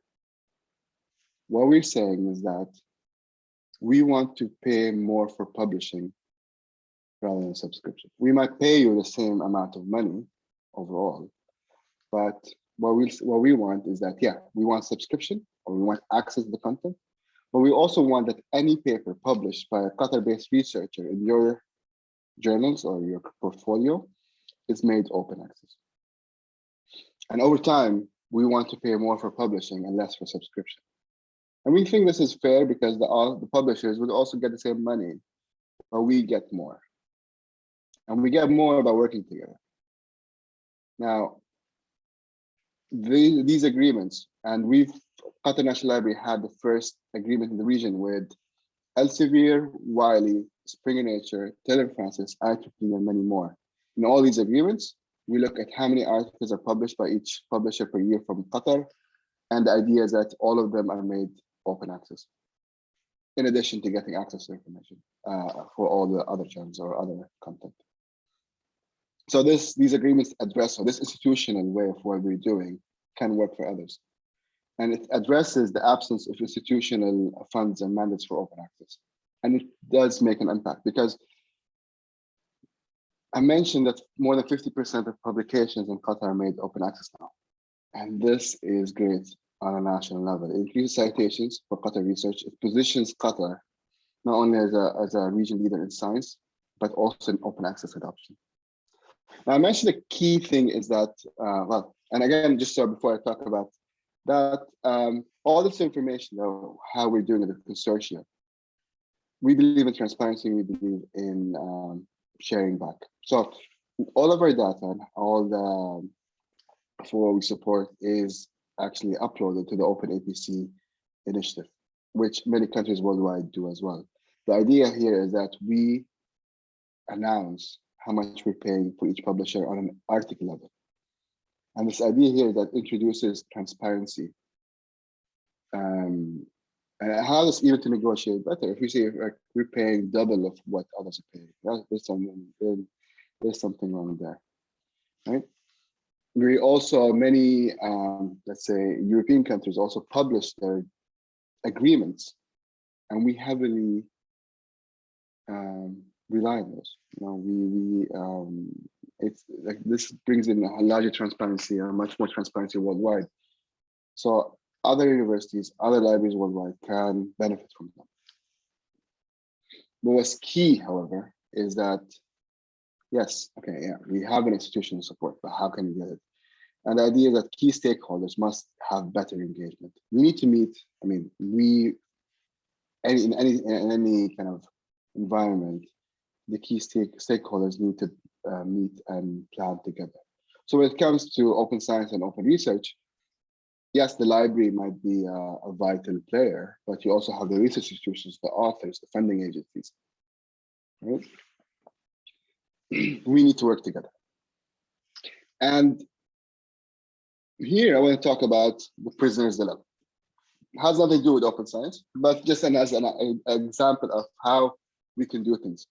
What we're saying is that we want to pay more for publishing rather than subscription. We might pay you the same amount of money overall, but what we what we want is that yeah, we want subscription or we want access to the content, but we also want that any paper published by a Qatar-based researcher in your journals or your portfolio is made open access. And over time, we want to pay more for publishing and less for subscription. And we think this is fair because the, all, the publishers would also get the same money, but we get more. And we get more by working together. Now, the, these agreements, and we've, Qatar National Library had the first agreement in the region with Elsevier, Wiley, Springer Nature, Taylor Francis, IEEE, and many more. In all these agreements, we look at how many articles are published by each publisher per year from Qatar, and the idea is that all of them are made open access, in addition to getting access to information uh, for all the other channels or other content. So this these agreements address, or this institutional way of what we're doing can work for others. And it addresses the absence of institutional funds and mandates for open access. And it does make an impact because I mentioned that more than 50% of publications in Qatar are made open access now. And this is great on a national level. It increases citations for Qatar research. It positions Qatar not only as a, as a region leader in science, but also in open access adoption. Now, I mentioned the key thing is that, uh, well, and again, just so before I talk about that, um, all this information, though, how we're doing it the consortium, we believe in transparency, we believe in um, sharing back. So all of our data all the for we support is actually uploaded to the Open APC initiative, which many countries worldwide do as well. The idea here is that we announce how much we're paying for each publisher on an article level. And this idea here that introduces transparency um, and allows us even to negotiate better. If we say like, we're paying double of what others are paying, there's something there's something wrong there, right? We also many um, let's say European countries also publish their agreements, and we heavily um, rely on those. You know, we we um, it's like this brings in a larger transparency and much more transparency worldwide. So other universities, other libraries worldwide can benefit from them. What was key, however, is that, yes, okay, yeah, we have an institutional support, but how can we get it? And the idea is that key stakeholders must have better engagement. We need to meet, I mean, we, any, in any, in any kind of environment, the key stake, stakeholders need to uh, meet and plan together. So when it comes to open science and open research, yes, the library might be a, a vital player, but you also have the research institutions, the authors, the funding agencies. Right? we need to work together. And here I want to talk about the prisoner's dilemma. It has nothing to do with open science, but just an, as an, an example of how we can do things.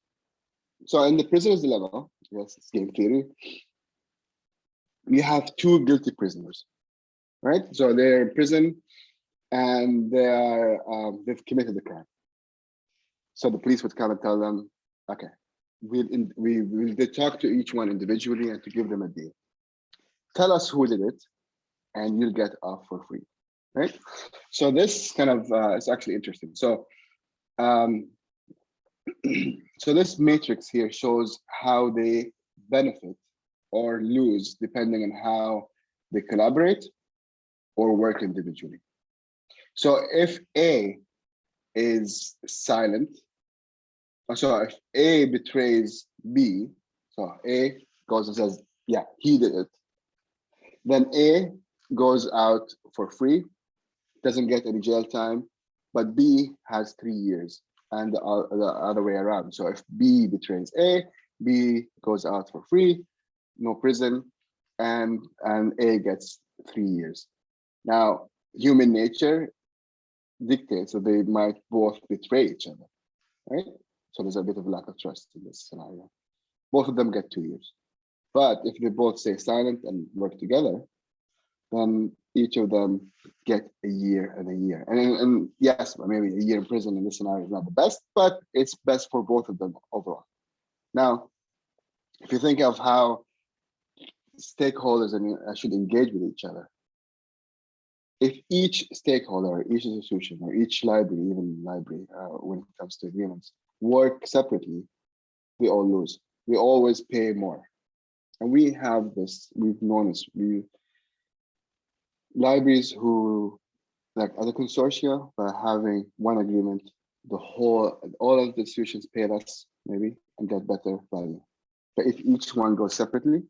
So in the prisoner's dilemma, yes, it's game theory, we have two guilty prisoners, right? So they're in prison and they are, um, they've committed the crime. So the police would come and tell them, okay, we'll, in, we will talk to each one individually and to give them a deal. Tell us who did it and you'll get off for free, right? So this kind of uh, is actually interesting. So, um, so this matrix here shows how they benefit or lose depending on how they collaborate or work individually. So if A is silent, so if A betrays B, so A goes and says, yeah, he did it, then A goes out for free, doesn't get any jail time, but B has three years and the, uh, the other way around. So if B betrays A, B goes out for free, no prison, and, and A gets three years. Now, human nature dictates that they might both betray each other, right? So there's a bit of lack of trust in this scenario. Both of them get two years. But if they both stay silent and work together, then each of them get a year and a year. And, and yes, maybe a year in prison in this scenario is not the best, but it's best for both of them overall. Now, if you think of how stakeholders should engage with each other, if each stakeholder, each institution, or each library, even library, uh, when it comes to agreements, work separately, we all lose. We always pay more. And we have this, we've known this, we libraries who like other consortia by having one agreement, the whole all of the institutions pay less maybe and get better value. But if each one goes separately,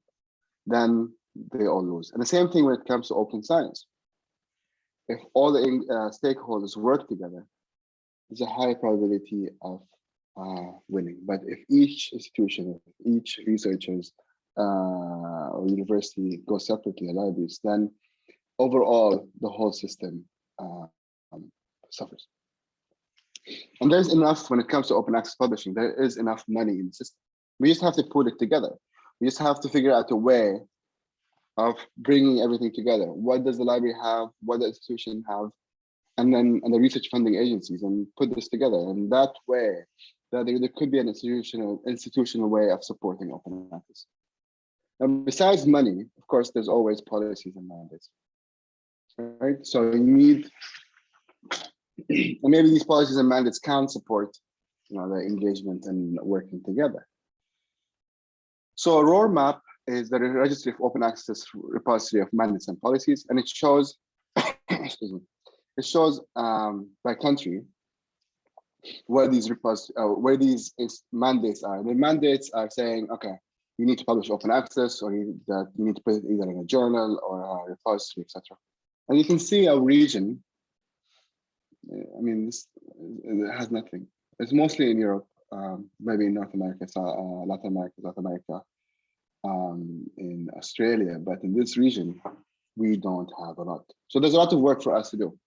then they all lose. And the same thing when it comes to open science. If all the uh, stakeholders work together, there's a high probability of uh, winning. But if each institution, each researchers uh, or university goes separately, libraries, then overall the whole system um, suffers. And there's enough when it comes to open access publishing, there is enough money in the system. We just have to put it together. We just have to figure out a way of bringing everything together. What does the library have? What the institution have? And then and the research funding agencies and put this together. And that way, that there, there could be an institutional institutional way of supporting open access. Now, besides money, of course, there's always policies and mandates right? So you need, and maybe these policies and mandates can support, you know, the engagement and working together. So a roadmap is the registry of open access repository of mandates and policies, and it shows, excuse me, it shows um, by country where these repos uh, where these mandates are. The mandates are saying, okay, you need to publish open access, or you, that you need to put it either in a journal or a repository, etc. And you can see our region. I mean, this has nothing. It's mostly in Europe, um, maybe in North America, uh, Latin America, South America, um, in Australia, but in this region, we don't have a lot. So there's a lot of work for us to do.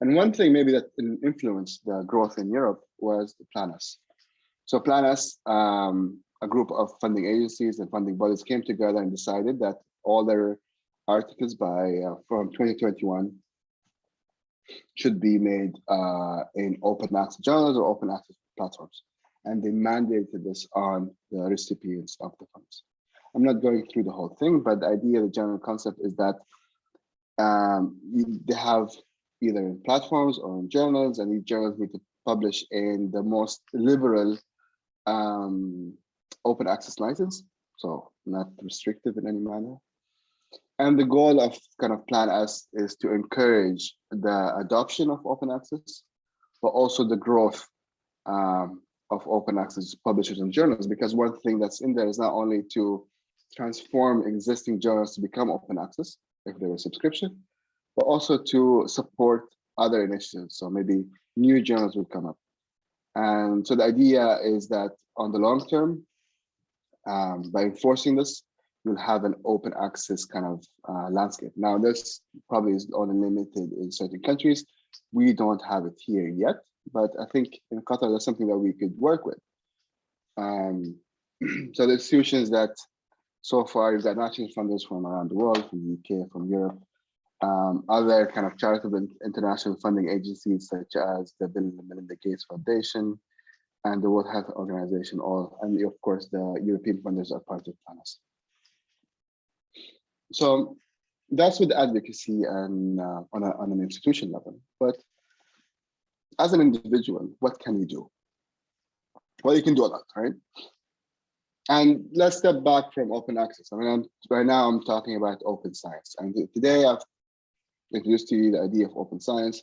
And one thing maybe that influenced the growth in Europe was Plan S. So Plan S, um, a group of funding agencies and funding bodies came together and decided that all their articles by uh, from 2021 should be made uh, in open access journals or open access platforms. And they mandated this on the recipients of the funds. I'm not going through the whole thing, but the idea, the general concept is that um, they have either in platforms or in journals, and these journals need to publish in the most liberal um, open access license, so not restrictive in any manner. And the goal of kind of Plan S is to encourage the adoption of open access, but also the growth um, of open access publishers and journals, because one thing that's in there is not only to transform existing journals to become open access, if they were subscription, but also to support other initiatives. So maybe new journals would come up. And so the idea is that on the long term, um, by enforcing this, you'll have an open access kind of uh, landscape. Now, this probably is only limited in certain countries. We don't have it here yet, but I think in Qatar, that's something that we could work with. Um, so the institutions that so far you've got national funders from around the world, from the UK, from Europe, um, other kind of charitable international funding agencies such as the Bill and Melinda Gates Foundation and the World Health Organization, all, and of course the European funders are part of Plan S. So that's with advocacy and uh, on, a, on an institution level. But as an individual, what can you do? Well, you can do a lot, right? And let's step back from open access. I mean, I'm, right now I'm talking about open science. And today I've introduced to you the idea of open science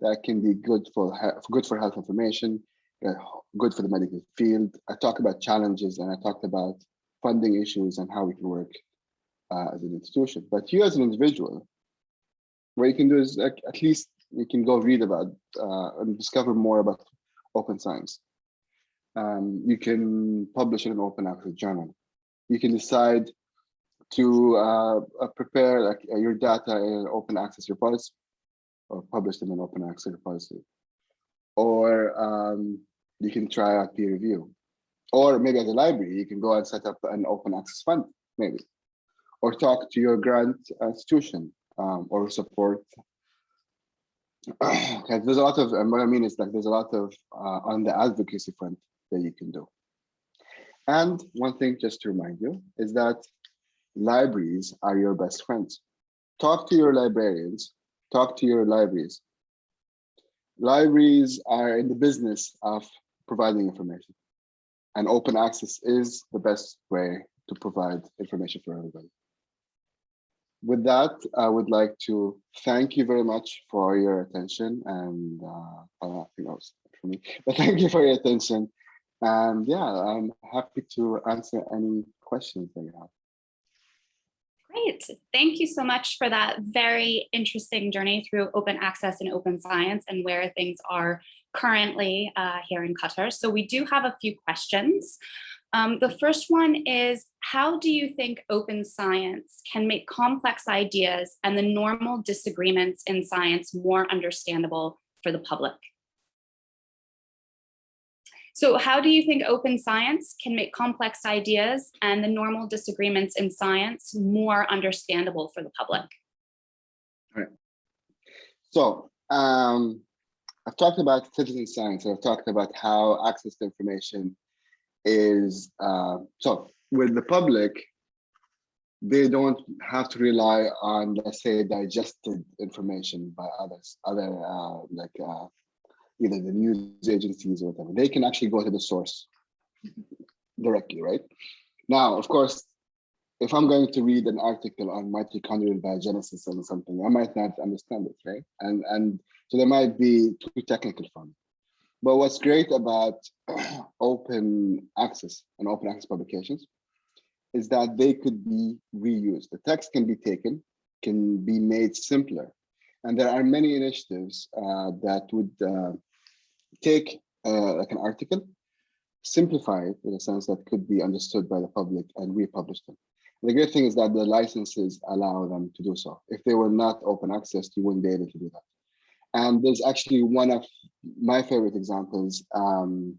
that can be good for good for health information, uh, good for the medical field. I talked about challenges and I talked about funding issues and how we can work uh, as an institution. But you as an individual, what you can do is like, at least you can go read about uh, and discover more about open science. Um, you can publish in an open access journal. You can decide to uh, uh prepare like, uh, your data in an open access repository or publish in an open access repository. Or um, you can try out peer review. Or maybe as a library, you can go and set up an open access fund, maybe. Or talk to your grant institution um, or support. there's a lot of, what I mean is like there's a lot of uh, on the advocacy front that you can do. And one thing just to remind you is that libraries are your best friends. Talk to your librarians, talk to your libraries. Libraries are in the business of providing information and open access is the best way to provide information for everybody. With that, I would like to thank you very much for your attention and uh, I think that was for me, but thank you for your attention. And yeah, I'm happy to answer any questions that you have. Great. Thank you so much for that very interesting journey through open access and open science and where things are currently uh, here in Qatar. So we do have a few questions. Um, the first one is, how do you think open science can make complex ideas and the normal disagreements in science more understandable for the public? So how do you think open science can make complex ideas and the normal disagreements in science more understandable for the public? All right. So um, I've talked about citizen science. I've talked about how access to information is, uh, so with the public, they don't have to rely on, let's say, digested information by others, other uh, like uh, either the news agencies or whatever, they can actually go to the source directly, right? Now, of course, if I'm going to read an article on mitochondrial biogenesis or something, I might not understand it, right? And and so there might be too technical for me. But what's great about open access and open access publications is that they could be reused. The text can be taken, can be made simpler, and there are many initiatives uh, that would uh, take uh, like an article, simplify it in a sense that could be understood by the public and republish them. And the great thing is that the licenses allow them to do so. If they were not open access, you wouldn't be able to do that. And there's actually one of my favorite examples. Um,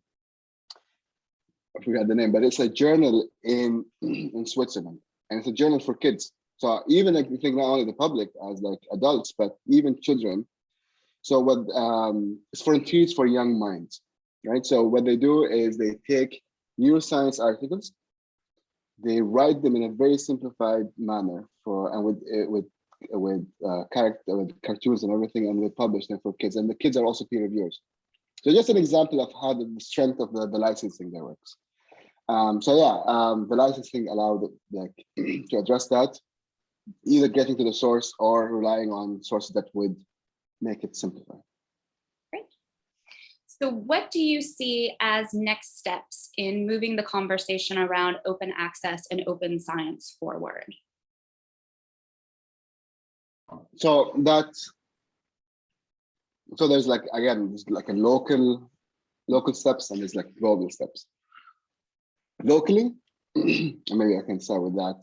I forgot the name, but it's a journal in in Switzerland, and it's a journal for kids. So even like you think not only the public as like adults, but even children. So what um, it's for frontiers for young minds, right? So what they do is they take neuroscience articles, they write them in a very simplified manner for and with eh, with with uh, character with cartoons and everything, and they publish them for kids. And the kids are also peer reviewers. So just an example of how the strength of the, the licensing there works. Um, so yeah, um, the licensing allowed like to address that, either getting to the source or relying on sources that would make it simplified. So what do you see as next steps in moving the conversation around open access and open science forward? So that's so there's like again, there's like a local local steps and there's like global steps. Locally, maybe I can start with that.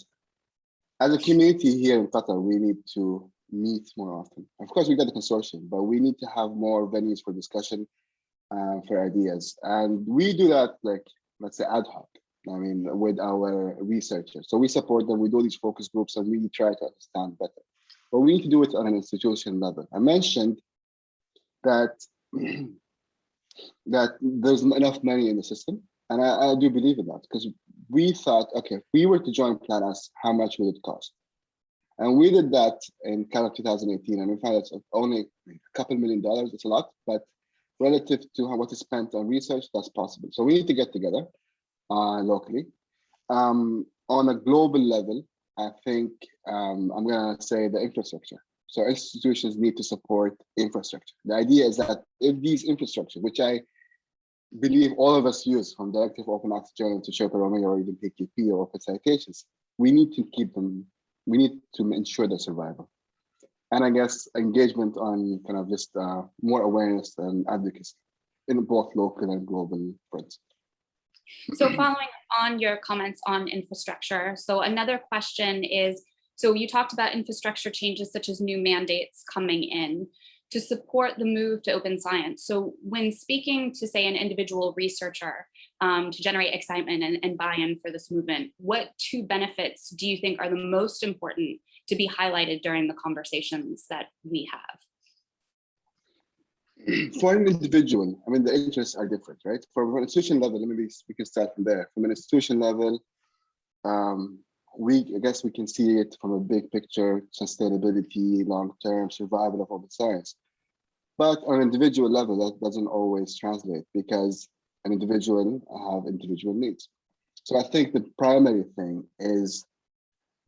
As a community here in Qatar, we need to meet more often. Of course, we've got the consortium, but we need to have more venues for discussion, uh, for ideas. And we do that like, let's say ad hoc, I mean, with our researchers. So we support them, we do these focus groups and we try to understand better. But we need to do it on an institution level. I mentioned that, that there's enough money in the system. And I, I do believe in that because we thought, okay, if we were to join Plan S, how much would it cost? And we did that in kind of 2018, and we found it's only a couple million dollars. It's a lot, but relative to how what is spent on research, that's possible. So we need to get together uh, locally. Um, on a global level, I think um, I'm going to say the infrastructure. So institutions need to support infrastructure. The idea is that if these infrastructure, which I believe all of us use from Directory of Open Access Journal to RoMEO or even PKP or Open Citations, we need to keep them, we need to ensure their survival. And I guess engagement on kind of just uh, more awareness and advocacy in both local and global fronts. So following on your comments on infrastructure, so another question is, so you talked about infrastructure changes such as new mandates coming in to support the move to open science. So when speaking to say an individual researcher um, to generate excitement and, and buy-in for this movement, what two benefits do you think are the most important to be highlighted during the conversations that we have? For an individual, I mean, the interests are different, right? For an institution level, let me we can start from there. From an institution level, um, we I guess we can see it from a big picture, sustainability, long-term survival of open science. But on an individual level, that doesn't always translate because an individual have individual needs. So I think the primary thing is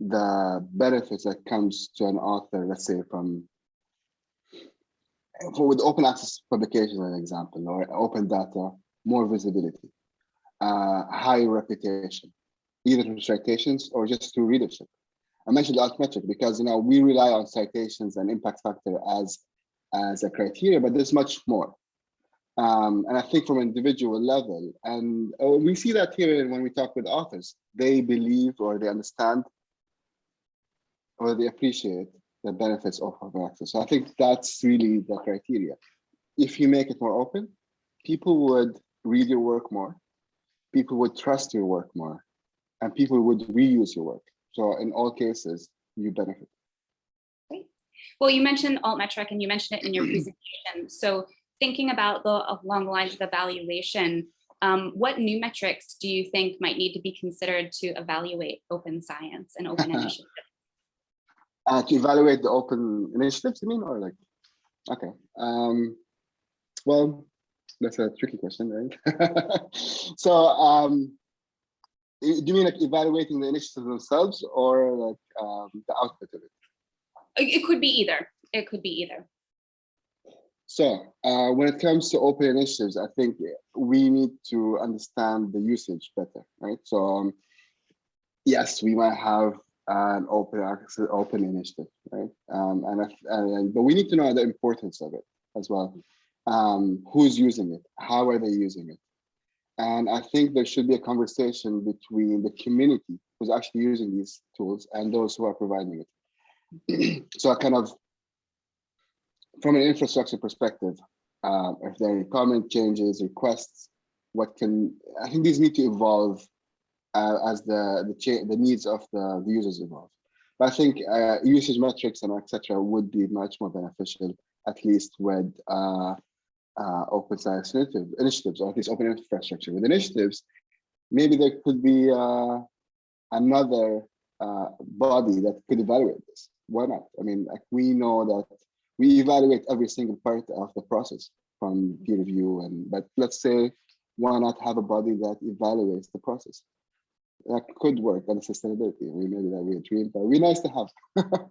the benefits that comes to an author, let's say from for with open access publication, an example, or open data, more visibility, uh, high reputation, either through citations or just through readership. I mentioned Altmetric because you know we rely on citations and impact factor as as a criteria, but there's much more. Um, and I think from an individual level, and uh, we see that here when we talk with authors, they believe or they understand or they appreciate the benefits of open access. So I think that's really the criteria. If you make it more open, people would read your work more, people would trust your work more, and people would reuse your work. So in all cases, you benefit. Well, you mentioned Altmetric and you mentioned it in your presentation. So thinking about the along the lines of evaluation, um, what new metrics do you think might need to be considered to evaluate open science and open initiatives? Uh, to evaluate the open initiatives, you mean, or like, okay. Um, well, that's a tricky question, right? so, um, do you mean like evaluating the initiatives themselves or like um, the output of it? It could be either. It could be either. So uh, when it comes to open initiatives, I think we need to understand the usage better, right? So um, yes, we might have an open access, open initiative, right? Um, and, and, but we need to know the importance of it as well. Um, who's using it? How are they using it? And I think there should be a conversation between the community who's actually using these tools and those who are providing it. so I kind of, from an infrastructure perspective, uh, if there are any comment changes, requests, what can, I think these need to evolve uh, as the the, the needs of the, the, users evolve. But I think uh, usage metrics and etc. would be much more beneficial, at least with uh, uh open science initiative, initiatives, or at least open infrastructure. With initiatives, maybe there could be uh, another uh, body that could evaluate this. Why not? I mean, like we know that we evaluate every single part of the process from peer review and but let's say why not have a body that evaluates the process? That could work on sustainability. We know that we dream, but be nice to have.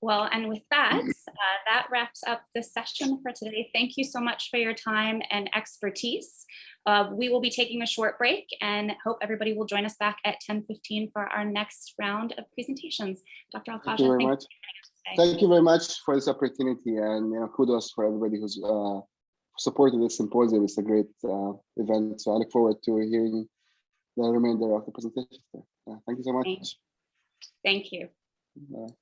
Well, and with that, uh, that wraps up the session for today. Thank you so much for your time and expertise. Uh, we will be taking a short break and hope everybody will join us back at 10:15 for our next round of presentations. Dr. Alkaja, Thank you very much. Thank you very much for this opportunity and you know, kudos for everybody who's uh, supported this symposium. It's a great uh, event. So I look forward to hearing the remainder of the presentation. Uh, thank you so much. Thank Thank you. Bye.